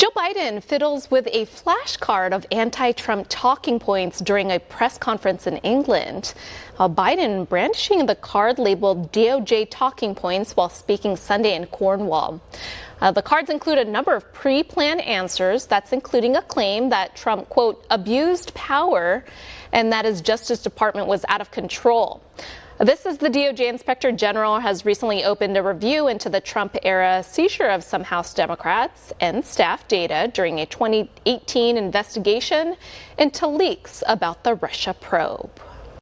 Joe Biden fiddles with a flashcard of anti Trump talking points during a press conference in England. Uh, Biden brandishing the card labeled DOJ talking points while speaking Sunday in Cornwall. Uh, the cards include a number of pre planned answers, that's including a claim that Trump, quote, abused power and that his Justice Department was out of control. This is the DOJ Inspector General has recently opened a review into the Trump era seizure of some House Democrats and staff data during a 2018 investigation into leaks about the Russia probe.